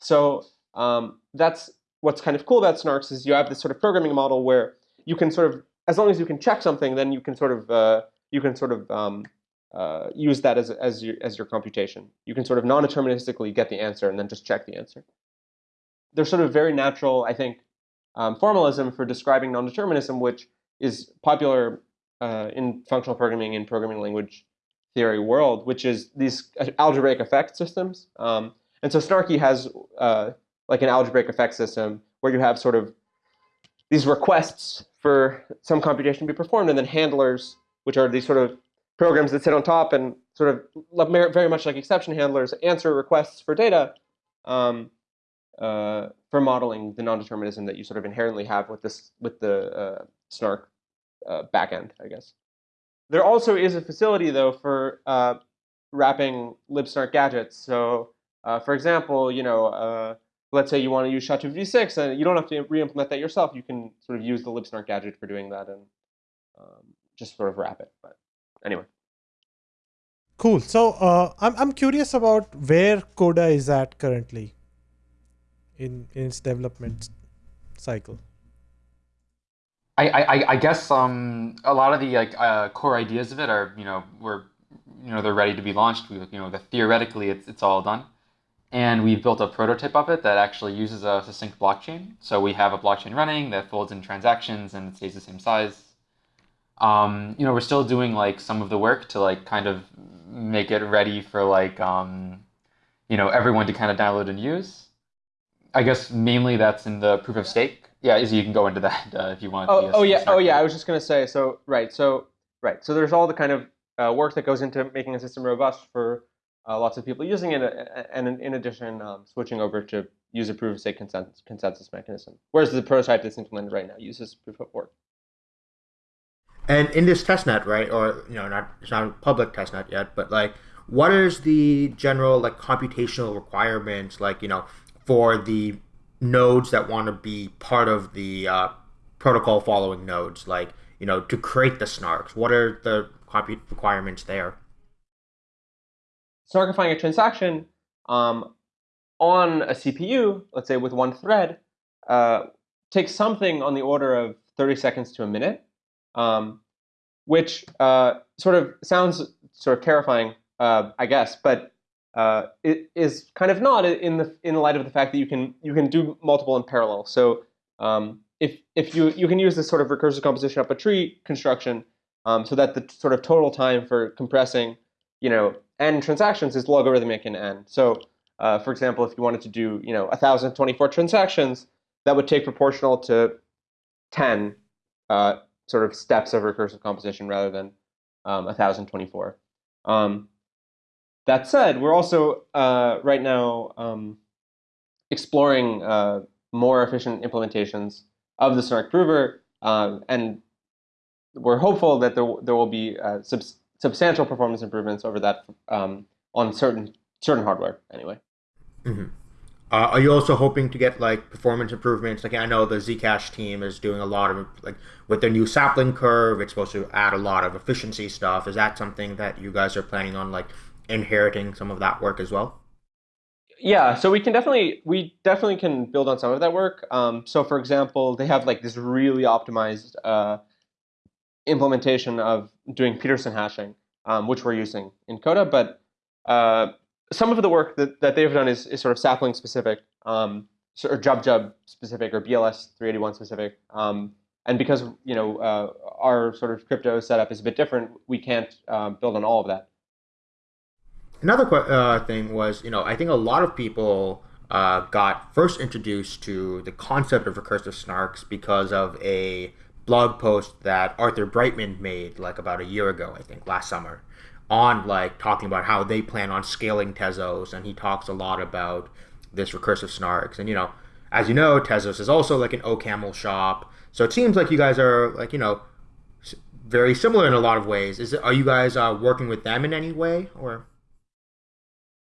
So um, that's what's kind of cool about Snarks is you have this sort of programming model where you can sort of, as long as you can check something, then you can sort of, uh, you can sort of um, uh, use that as, as, your, as your computation. You can sort of non-deterministically get the answer and then just check the answer. There's sort of very natural, I think, um, formalism for describing non-determinism, which is popular uh, in functional programming and programming language theory world, which is these algebraic effect systems. Um, and so Snarky has uh, like an algebraic effect system where you have sort of these requests for some computation to be performed, and then handlers, which are these sort of programs that sit on top and sort of very much like exception handlers, answer requests for data um, uh, for modeling the non-determinism that you sort of inherently have with this with the uh, Snark uh, backend, I guess. There also is a facility though for uh, wrapping libsnark gadgets. So, uh, for example, you know, uh, let's say you want to use SHA-256, and you don't have to re-implement that yourself. You can sort of use the libsnark gadget for doing that and um, just sort of wrap it. But anyway. Cool. So uh, I'm I'm curious about where Coda is at currently in in its development cycle. I, I, I guess um, a lot of the like uh, core ideas of it are you know we're you know they're ready to be launched. We, you know the, theoretically it's it's all done, and we've built a prototype of it that actually uses a succinct blockchain. So we have a blockchain running that folds in transactions and it stays the same size. Um, you know we're still doing like some of the work to like kind of make it ready for like um, you know everyone to kind of download and use. I guess mainly that's in the proof of stake yeah, Izzy, you can go into that [laughs] uh, if you want. Oh, oh yeah, oh yeah. I was just gonna say. So right, so right, so there's all the kind of uh, work that goes into making a system robust for uh, lots of people using it, and in, in addition, um, switching over to use a proof of stake consensus, consensus mechanism. Whereas the prototype that's implemented right now uses proof of work. And in this testnet, right, or you know, not it's not a public testnet yet, but like, what is the general like computational requirements, like you know, for the nodes that want to be part of the uh, protocol following nodes, like you know, to create the snarks? What are the compute requirements there? snarkifying a transaction um, on a CPU, let's say with one thread, uh, takes something on the order of 30 seconds to a minute, um, which uh, sort of sounds sort of terrifying, uh, I guess, but uh, it is kind of not in the in light of the fact that you can you can do multiple in parallel. So um, if if you you can use this sort of recursive composition up a tree construction, um, so that the sort of total time for compressing, you know, n transactions is logarithmic in n. So uh, for example, if you wanted to do you know 1,024 transactions, that would take proportional to 10 uh, sort of steps of recursive composition rather than um, 1,024. Um, that said, we're also uh, right now um, exploring uh, more efficient implementations of the Snark prover, um, and we're hopeful that there, there will be uh, sub substantial performance improvements over that um, on certain certain hardware anyway. Mm -hmm. are you also hoping to get like performance improvements? Like I know the Zcash team is doing a lot of like with their new sapling curve. It's supposed to add a lot of efficiency stuff. Is that something that you guys are planning on like inheriting some of that work as well? Yeah, so we can definitely we definitely can build on some of that work. Um, so for example, they have like this really optimized uh, implementation of doing Pedersen hashing, um, which we're using in Coda. But uh, some of the work that, that they've done is, is sort of sapling specific, um, or JubJub specific, or BLS 381 specific. Um, and because you know uh, our sort of crypto setup is a bit different, we can't uh, build on all of that. Another uh, thing was, you know, I think a lot of people uh, got first introduced to the concept of recursive snarks because of a blog post that Arthur Breitman made like about a year ago, I think, last summer, on like talking about how they plan on scaling Tezos, and he talks a lot about this recursive snarks. And you know, as you know, Tezos is also like an OCaml shop, so it seems like you guys are like you know very similar in a lot of ways. Is it, are you guys uh, working with them in any way or?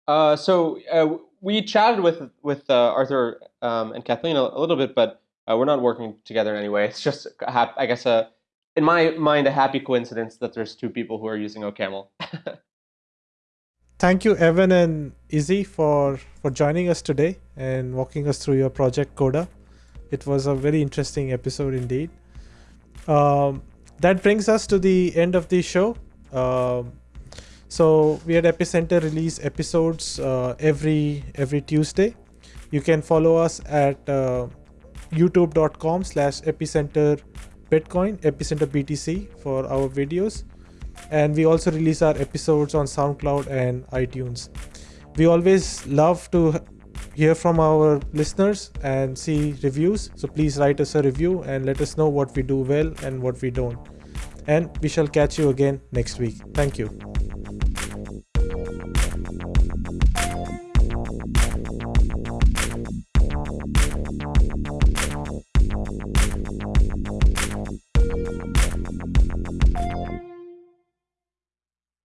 Uh, so uh, we chatted with with uh, Arthur um, and Kathleen a, a, little bit, but uh, we're not working together in any way. It's just, I guess, a, uh, in my mind, a happy coincidence that there's two people who are using OCaml. [laughs] Thank you, Evan and Izzy, for for joining us today and walking us through your project Coda. It was a very interesting episode indeed. Um, that brings us to the end of the show. Um, so we at epicenter release episodes uh, every every tuesday. You can follow us at uh, youtube.com slash epicenter bitcoin epicenter btc for our videos. And we also release our episodes on soundcloud and itunes. We always love to hear from our listeners and see reviews. So please write us a review and let us know what we do well and what we don't. And we shall catch you again next week. Thank you